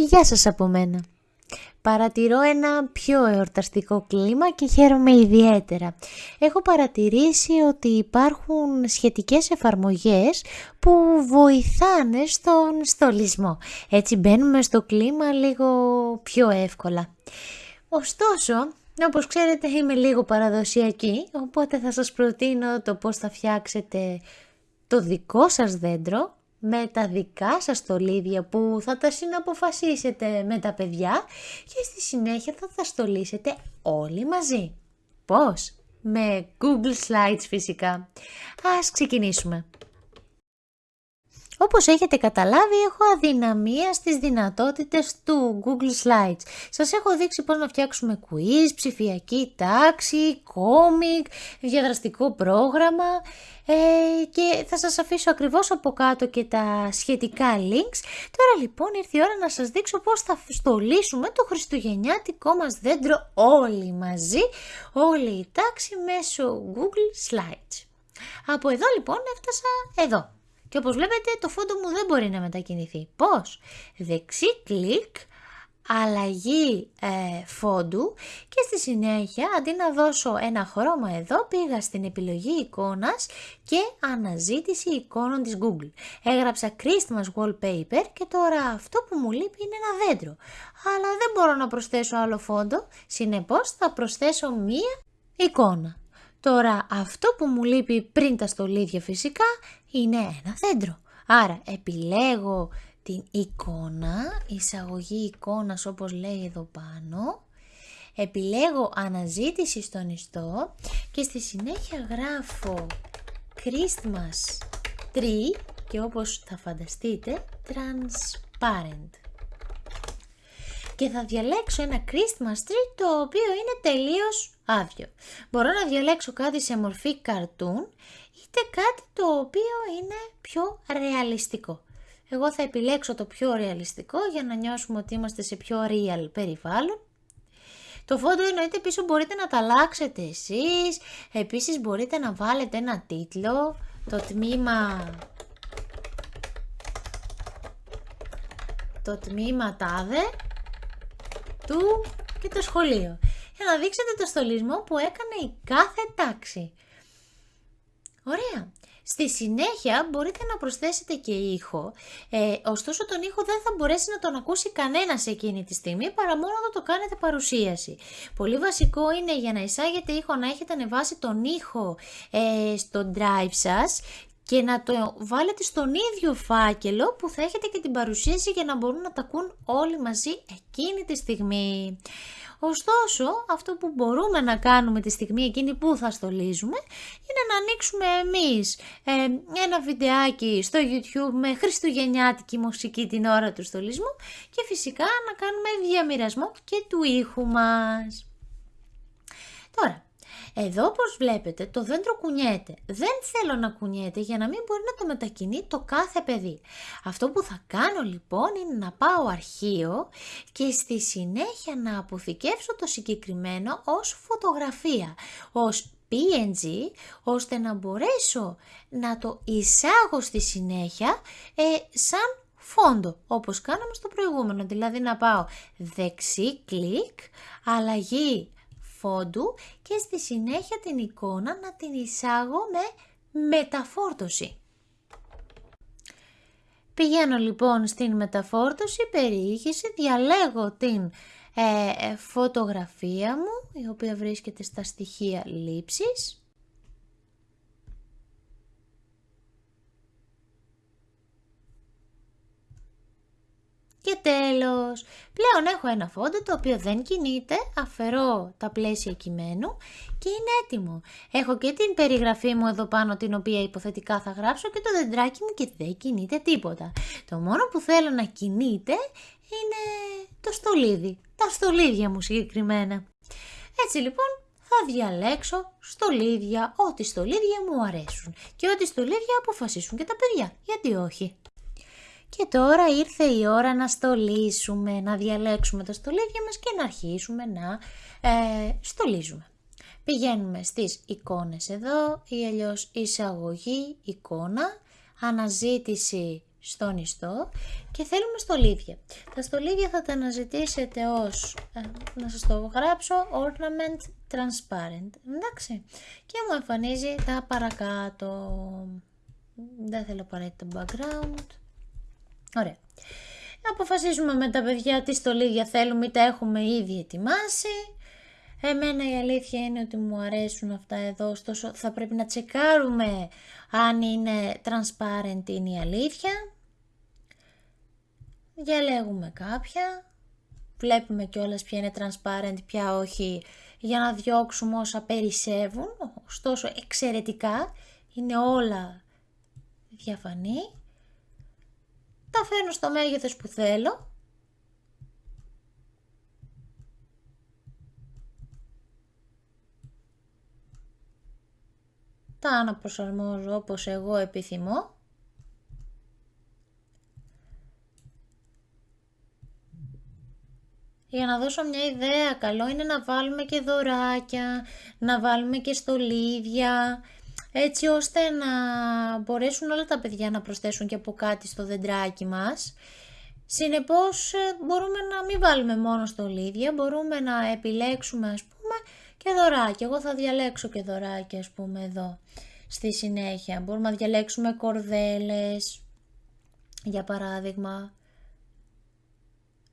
Γεια σας από μένα. Παρατηρώ ένα πιο εορταστικό κλίμα και χαίρομαι ιδιαίτερα. Έχω παρατηρήσει ότι υπάρχουν σχετικές εφαρμογές που βοηθάνε στον στολισμό. Έτσι μπαίνουμε στο κλίμα λίγο πιο εύκολα. Ωστόσο, όπως ξέρετε είμαι λίγο παραδοσιακή, οπότε θα σας προτείνω το πώς θα φτιάξετε το δικό σας δέντρο με τα δικά σας στολίδια που θα τα συναποφασίσετε με τα παιδιά και στη συνέχεια θα τα στολίσετε όλοι μαζί. Πώς; Με Google Slides φυσικά. Ας ξεκινήσουμε. Όπως έχετε καταλάβει έχω αδυναμία στις δυνατότητες του Google Slides. Σας έχω δείξει πώς να φτιάξουμε quiz, ψηφιακή τάξη, κόμικ, διαδραστικό πρόγραμμα ε, και θα σας αφήσω ακριβώς από κάτω και τα σχετικά links. Τώρα λοιπόν ήρθε η ώρα να σας δείξω πώς θα στολίσουμε το χριστουγεννιάτικό μας δέντρο όλοι μαζί, όλη η τάξη μέσω Google Slides. Από εδώ λοιπόν έφτασα εδώ. Και όπως βλέπετε το φόντο μου δεν μπορεί να μετακινηθεί. Πώς; Δεξί κλικ, αλλαγή ε, φόντου και στη συνέχεια αντί να δώσω ένα χρώμα εδώ πήγα στην επιλογή εικόνας και αναζήτηση εικόνων της Google. Έγραψα Christmas Wallpaper και τώρα αυτό που μου λείπει είναι ένα δέντρο. Αλλά δεν μπορώ να προσθέσω άλλο φόντο, συνεπώς θα προσθέσω μία εικόνα. Τώρα αυτό που μου λείπει πριν τα στολίδια φυσικά είναι ένα δέντρο. Άρα επιλέγω την εικόνα, εισαγωγή εικόνας όπως λέει εδώ πάνω. Επιλέγω αναζήτηση στον ιστό και στη συνέχεια γράφω Christmas tree και όπως θα φανταστείτε transparent και θα διαλέξω ένα Christmas tree το οποίο είναι τελείως άδειο. Μπορώ να διαλέξω κάτι σε μορφή cartoon είτε κάτι το οποίο είναι πιο ρεαλιστικό. Εγώ θα επιλέξω το πιο ρεαλιστικό για να νιώσουμε ότι είμαστε σε πιο real περιβάλλον. Το φόντο εννοείται πίσω μπορείτε να τα αλλάξετε εσείς, επίσης μπορείτε να βάλετε ένα τίτλο, το τμήμα... Το τμήμα τάδε του και το σχολείο. Για να δείξετε το στολισμό που έκανε η κάθε τάξη. Ωραία. Στη συνέχεια μπορείτε να προσθέσετε και ήχο, ε, ωστόσο τον ήχο δεν θα μπορέσει να τον ακούσει κανένας σε εκείνη τη στιγμή παρά μόνο να το κάνετε παρουσίαση. Πολύ βασικό είναι για να εισάγετε ήχο να έχετε ανεβάσει τον ήχο ε, στο drive σας και να το βάλετε στον ίδιο φάκελο που θα έχετε και την παρουσίαση για να μπορούν να τα ακούν όλοι μαζί εκείνη τη στιγμή. Ωστόσο, αυτό που μπορούμε να κάνουμε τη στιγμή εκείνη που θα στολίζουμε είναι να ανοίξουμε εμείς ε, ένα βιντεάκι στο YouTube με χριστουγεννιάτικη μουσική την ώρα του στολισμού και φυσικά να κάνουμε διαμοιρασμό και του ήχου μας. Τώρα, εδώ όπως βλέπετε το δέντρο κουνιέται. Δεν θέλω να κουνιέται για να μην μπορεί να το μετακινεί το κάθε παιδί. Αυτό που θα κάνω λοιπόν είναι να πάω αρχείο και στη συνέχεια να αποθηκεύσω το συγκεκριμένο ως φωτογραφία, ως PNG, ώστε να μπορέσω να το εισάγω στη συνέχεια ε, σαν φόντο, όπως κάναμε στο προηγούμενο. Δηλαδή να πάω δεξί κλικ, αλλαγή φόντου και στη συνέχεια την εικόνα να την εισάγω με μεταφόρτωση. Πηγαίνω λοιπόν στην μεταφόρτωση, περιήχηση, διαλέγω την ε, φωτογραφία μου, η οποία βρίσκεται στα στοιχεία λήψης. Και τέλος, πλέον έχω ένα φόντο το οποίο δεν κινείται, αφαιρώ τα πλαίσια κειμένου και είναι έτοιμο. Έχω και την περιγραφή μου εδώ πάνω την οποία υποθετικά θα γράψω και το δεντράκι μου και δεν κινείται τίποτα. Το μόνο που θέλω να κινείται είναι το στολίδι, τα στολίδια μου συγκεκριμένα. Έτσι λοιπόν θα διαλέξω στολίδια, ό,τι στολίδια μου αρέσουν και ό,τι στολίδια αποφασίσουν και τα παιδιά, γιατί όχι. Και τώρα ήρθε η ώρα να στολίσουμε, να διαλέξουμε τα στολίδια μας και να αρχίσουμε να ε, στολίζουμε. Πηγαίνουμε στις εικόνες εδώ ή αλλιώς εισαγωγή, εικόνα, αναζήτηση στον ιστό και θέλουμε στολίδια. Τα στολίδια θα τα αναζητήσετε ως, ε, να σας το γράψω, ornament transparent, εντάξει. Και μου εμφανίζει τα παρακάτω. Δεν θέλω απαραίτητα background. Ωραία. Αποφασίζουμε με τα παιδιά τι στολίδια θέλουμε ή τα έχουμε ήδη ετοιμάσει. Εμένα η αλήθεια είναι ότι μου αρέσουν αυτά εδώ, ωστόσο θα πρέπει να τσεκάρουμε αν είναι transparent είναι η αλήθεια. Διαλέγουμε κάποια, βλέπουμε κιόλας ποια είναι transparent, ποια όχι, για να διώξουμε όσα περισσεύουν, ωστόσο εξαιρετικά, είναι όλα διαφανή. Τα φέρνω στο μέγεθος που θέλω. Τα αναπροσαρμόζω όπως εγώ επιθυμώ. Για να δώσω μια ιδέα, καλό είναι να βάλουμε και δωράκια, να βάλουμε και στολίδια, έτσι ώστε να μπορέσουν όλα τα παιδιά να προσθέσουν και από κάτι στο δεντράκι μας. Συνεπώς ε, μπορούμε να μην βάλουμε μόνο στολίδια, μπορούμε να επιλέξουμε ας πούμε και δωράκια. Εγώ θα διαλέξω και δωράκια ας πούμε εδώ στη συνέχεια. Μπορούμε να διαλέξουμε κορδέλες για παράδειγμα.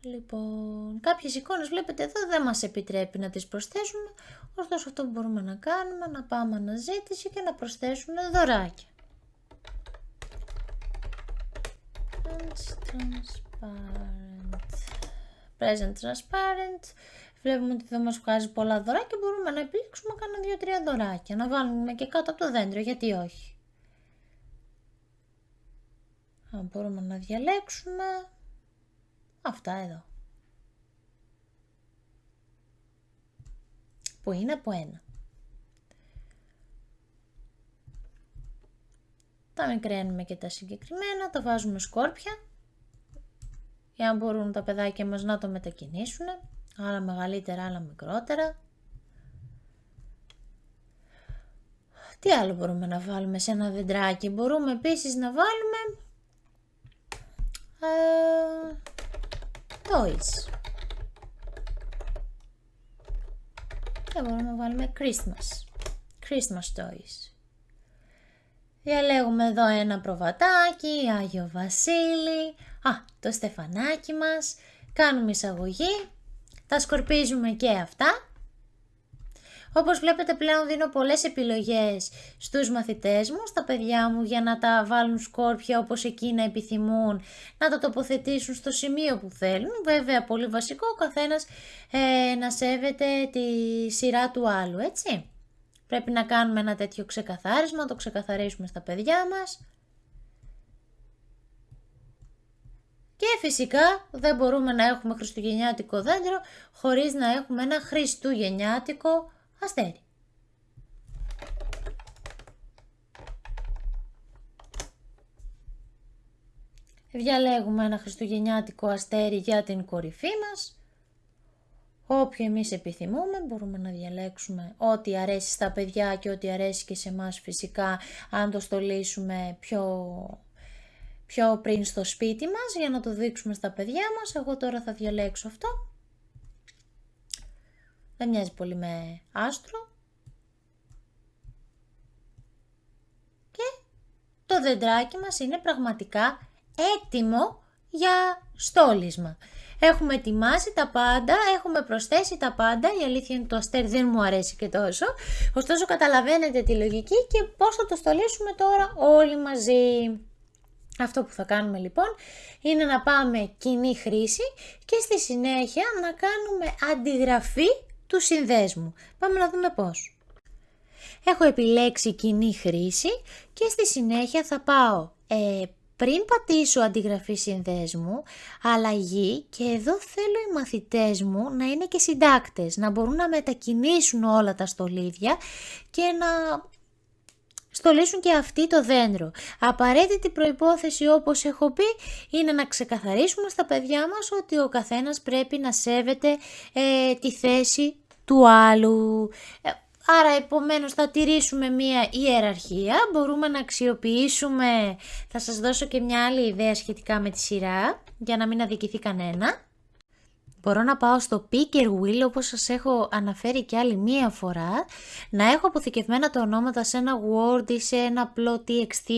Λοιπόν, κάποιες εικόνες βλέπετε εδώ δεν μας επιτρέπει να τις προσθέσουμε, ωστόσο αυτό που μπορούμε να κάνουμε, να πάμε αναζήτηση και να προσθέσουμε δωράκια. Transparent. Present transparent. Βλέπουμε ότι δεν μας βγάζει πολλά δωράκια, μπορούμε να επιλέξουμε κάνα δύο-τρία δωράκια, να βάλουμε και κάτω από το δέντρο, γιατί όχι. Αν μπορούμε να διαλέξουμε, Αυτά εδώ. Που είναι από ένα. Τα μικραίνουμε και τα συγκεκριμένα, τα βάζουμε σκόρπια για να μπορούν τα παιδάκια μας να το μετακινήσουν, άλλα μεγαλύτερα, άλλα μικρότερα. Τι άλλο μπορούμε να βάλουμε σε ένα δεντράκι, μπορούμε επίσης να βάλουμε ε, toys. Και μπορούμε να βάλουμε Christmas. Christmas toys. Διαλέγουμε εδώ ένα προβατάκι, Άγιο Βασίλη, α, το στεφανάκι μας, κάνουμε εισαγωγή, τα σκορπίζουμε και αυτά όπως βλέπετε πλέον δίνω πολλές επιλογές στους μαθητές μου, στα παιδιά μου για να τα βάλουν σκόρπια όπως εκείνα επιθυμούν, να τα τοποθετήσουν στο σημείο που θέλουν. Βέβαια πολύ βασικό ο καθένας ε, να σέβεται τη σειρά του άλλου, έτσι. Πρέπει να κάνουμε ένα τέτοιο ξεκαθάρισμα, το ξεκαθαρίσουμε στα παιδιά μας. Και φυσικά δεν μπορούμε να έχουμε χριστουγεννιάτικο δέντρο χωρίς να έχουμε ένα χριστουγεννιάτικο αστέρι. Διαλέγουμε ένα χριστουγεννιάτικο αστέρι για την κορυφή μας. Όποιο εμείς επιθυμούμε μπορούμε να διαλέξουμε ό,τι αρέσει στα παιδιά και ό,τι αρέσει και σε μας φυσικά αν το στολίσουμε πιο, πιο πριν στο σπίτι μας για να το δείξουμε στα παιδιά μας. Εγώ τώρα θα διαλέξω αυτό. Δεν μοιάζει πολύ με άστρο. Και το δεντράκι μας είναι πραγματικά έτοιμο για στόλισμα. Έχουμε ετοιμάσει τα πάντα, έχουμε προσθέσει τα πάντα, η αλήθεια είναι το αστέρι δεν μου αρέσει και τόσο, ωστόσο καταλαβαίνετε τη λογική και πώς θα το στολίσουμε τώρα όλοι μαζί. Αυτό που θα κάνουμε λοιπόν είναι να πάμε κοινή χρήση και στη συνέχεια να κάνουμε αντιγραφή τους συνδέσμου. Πάμε να δούμε πώς. Έχω επιλέξει κοινή χρήση και στη συνέχεια θα πάω ε, πριν πατήσω αντιγραφή συνδέσμου, αλλαγή και εδώ θέλω οι μαθητές μου να είναι και συντάκτες, να μπορούν να μετακινήσουν όλα τα στολίδια και να στολίσουν και αυτοί το δέντρο. Απαραίτητη προϋπόθεση όπως έχω πει είναι να ξεκαθαρίσουμε στα παιδιά μας ότι ο καθένας πρέπει να σέβεται ε, τη θέση του άλλου. Ε, άρα επομένως θα τηρήσουμε μία ιεραρχία, μπορούμε να αξιοποιήσουμε, θα σας δώσω και μια άλλη ιδέα σχετικά με τη σειρά, για να μην αδικηθεί κανένα. Μπορώ να πάω στο Picker Wheel όπως σας έχω αναφέρει και άλλη μία φορά, να έχω αποθηκευμένα τα ονόματα σε ένα Word ή σε ένα απλό TXT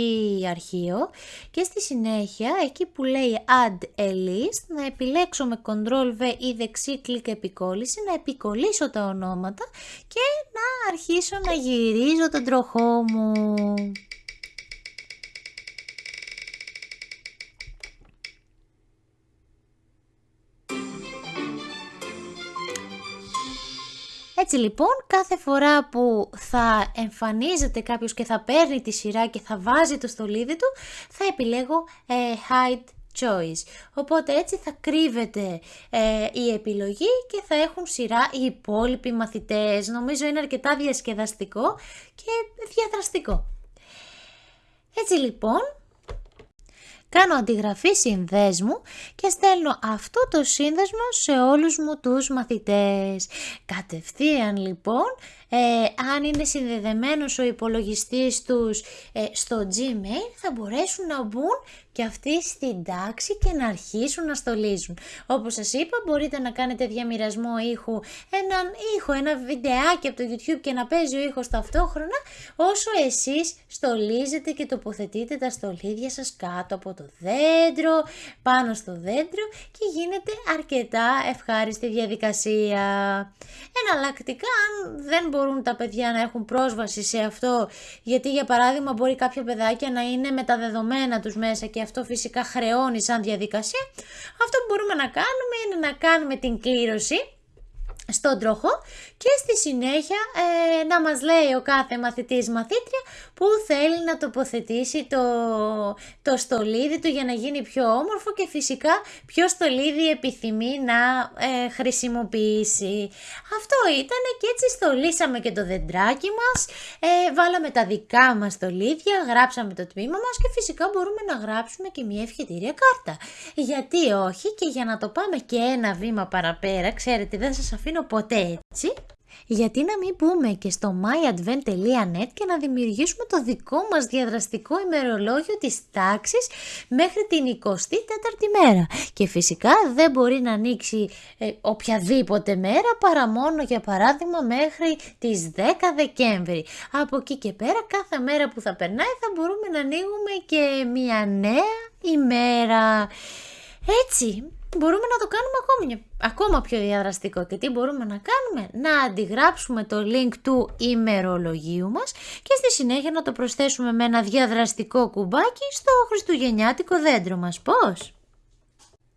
αρχείο και στη συνέχεια εκεί που λέει Add a List να επιλέξω με Ctrl V ή δεξί κλικ επικόλληση να επικολλήσω τα ονόματα και να αρχίσω να γυρίζω τον τροχό μου. Έτσι λοιπόν κάθε φορά που θα εμφανίζεται κάποιος και θα παίρνει τη σειρά και θα βάζει το στολίδι του θα επιλέγω ε, hide choice. Οπότε έτσι θα κρύβεται ε, η επιλογή και θα έχουν σειρά οι υπόλοιποι μαθητές. Νομίζω είναι αρκετά διασκεδαστικό και διαδραστικό. Έτσι λοιπόν Κάνω αντιγραφή συνδέσμου και στέλνω αυτό το σύνδεσμο σε όλους μου τους μαθητές. Κατευθείαν λοιπόν ε, αν είναι συνδεδεμένος ο υπολογιστής τους ε, στο Gmail θα μπορέσουν να μπουν και αυτοί στην τάξη και να αρχίσουν να στολίζουν. Όπως σας είπα μπορείτε να κάνετε διαμοιρασμό ήχου, έναν ήχο, ένα βιντεάκι από το YouTube και να παίζει ο ήχος ταυτόχρονα όσο εσείς στολίζετε και τοποθετείτε τα στολίδια σας κάτω από το δέντρο, πάνω στο δέντρο και γίνεται αρκετά ευχάριστη διαδικασία. Εναλλακτικά αν δεν μπορείτε μπορούν τα παιδιά να έχουν πρόσβαση σε αυτό, γιατί για παράδειγμα μπορεί κάποια παιδάκια να είναι με τα δεδομένα τους μέσα και αυτό φυσικά χρεώνει σαν διαδικασία, αυτό που μπορούμε να κάνουμε είναι να κάνουμε την κλήρωση στον τροχό και στη συνέχεια ε, να μας λέει ο κάθε μαθητής μαθήτρια που θέλει να τοποθετήσει το, το στολίδι του για να γίνει πιο όμορφο και φυσικά ποιο στολίδι επιθυμεί να ε, χρησιμοποιήσει. Αυτό ήταν και έτσι στολίσαμε και το δεντράκι μας, ε, βάλαμε τα δικά μας στολίδια, γράψαμε το τμήμα μας και φυσικά μπορούμε να γράψουμε και μια ευχετήρια κάρτα. Γιατί όχι και για να το πάμε και ένα βήμα παραπέρα, ξέρετε δεν σας αφήνω ποτέ έτσι, γιατί να μην πούμε και στο myadvent.net και να δημιουργήσουμε το δικό μας διαδραστικό ημερολόγιο της τάξης μέχρι την 24η μέρα. Και φυσικά δεν μπορεί να ανοίξει ε, οποιαδήποτε μέρα παρά μόνο για παράδειγμα μέχρι τις 10 Δεκέμβρη. Από εκεί και πέρα κάθε μέρα που θα περνάει θα μπορούμε να ανοίγουμε και μια νέα ημέρα. Έτσι, μπορούμε να το κάνουμε ακόμη, ακόμα πιο διαδραστικό. Και τι μπορούμε να κάνουμε, να αντιγράψουμε το link του ημερολογίου μας και στη συνέχεια να το προσθέσουμε με ένα διαδραστικό κουμπάκι στο χριστουγεννιάτικο δέντρο μας. Πώς;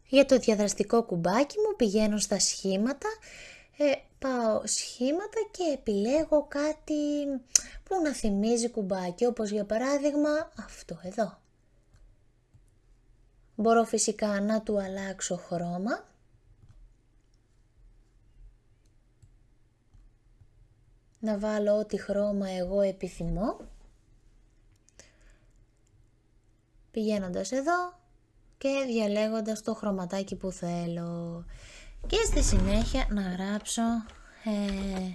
Για το διαδραστικό κουμπάκι μου πηγαίνω στα σχήματα, ε, πάω σχήματα και επιλέγω κάτι που να θυμίζει κουμπάκι, όπως για παράδειγμα αυτό εδώ. Μπορώ φυσικά να του αλλάξω χρώμα. Να βάλω ό,τι χρώμα εγώ επιθυμώ. Πηγαίνοντας εδώ και διαλέγοντας το χρωματάκι που θέλω. Και στη συνέχεια να γράψω ε,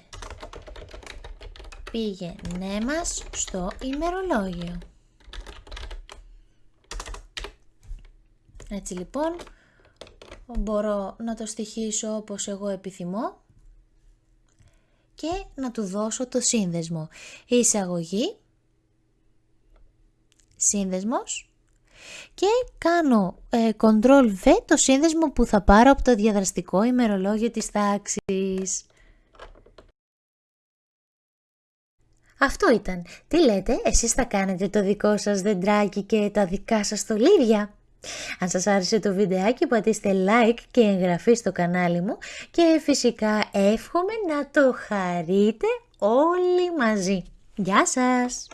πήγαινε μας στο ημερολόγιο. Έτσι λοιπόν μπορώ να το στοιχίσω όπως εγώ επιθυμώ και να του δώσω το σύνδεσμο. Εισαγωγή, σύνδεσμος και κάνω ε, Ctrl V το σύνδεσμο που θα πάρω από το διαδραστικό ημερολόγιο της τάξης. Αυτό ήταν. Τι λέτε, εσείς θα κάνετε το δικό σας δεντράκι και τα δικά σας στολίδια. Αν σας άρεσε το βιντεάκι πατήστε like και εγγραφή στο κανάλι μου και φυσικά εύχομαι να το χαρείτε όλοι μαζί. Γεια σας!